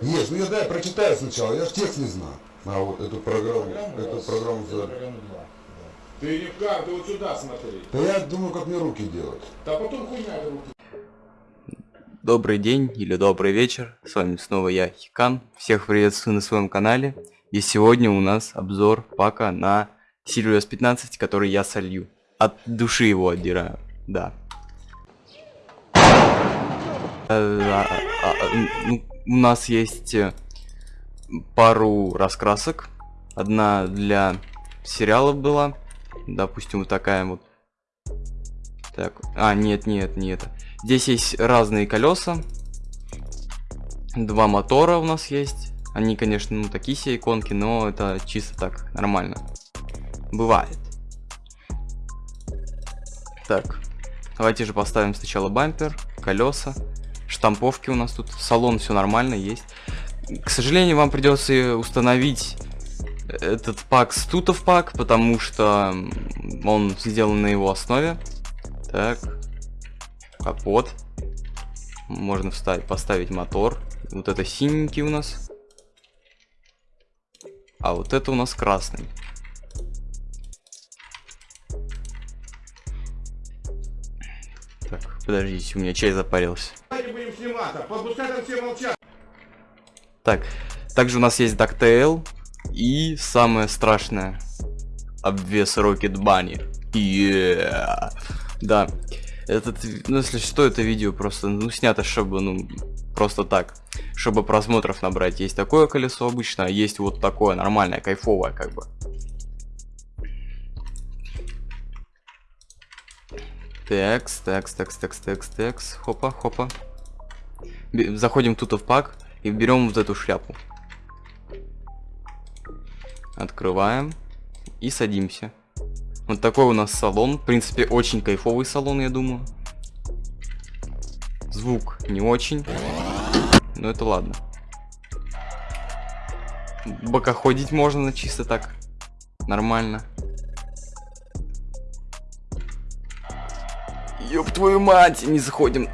Есть, ну я дай прочитаю сначала, я же текст не знаю. А вот эту программу, Программу, эту да, программу за... программа два, да. Ты не в кар, ты вот сюда смотри. Да я думаю, как мне руки делать. Да потом хуйня руки. Добрый день или добрый вечер, с вами снова я, Хикан, всех приветствую на своем канале, и сегодня у нас обзор пака на Sirius 15, который я солью, от души его отдираю, да. Э, а, а, а, ну, У нас есть э, пару раскрасок, одна для сериалов была, допустим, вот такая вот. Так, а, нет, нет, не это. Здесь есть разные колеса. Два мотора у нас есть. Они, конечно, ну такие себе иконки, но это чисто так, нормально. Бывает. Так, давайте же поставим сначала бампер, колеса, штамповки у нас тут, салон все нормально есть. К сожалению, вам придется установить этот пак с тутов пак, потому что он сделан на его основе. Так, капот. Можно вставить, поставить мотор. Вот это синенький у нас. А вот это у нас красный. Так, подождите, у меня чай запарился. Так, также у нас есть DuckTale и самое страшное обвес Rocket Bunny. Yeah. Да, этот, ну если что, это видео просто, ну снято, чтобы, ну, просто так, чтобы просмотров набрать. Есть такое колесо обычно, а есть вот такое нормальное, кайфовое, как бы. Текс, текс, текс, текс, текс, текс, хопа, хопа. Б- Заходим тут в пак и берем вот эту шляпу. Открываем и садимся. Вот такой у нас салон. В принципе, очень кайфовый салон, я думаю. Звук не очень. Но это ладно. Бокоходить можно чисто так. Нормально. Ёб твою мать, не заходим.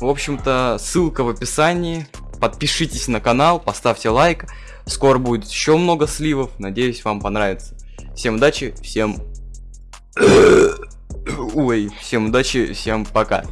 В общем-то, ссылка в описании. Подпишитесь на канал, поставьте лайк. Скоро будет еще много сливов. Надеюсь, вам понравится. Всем удачи, всем... Ой, всем удачи, всем пока.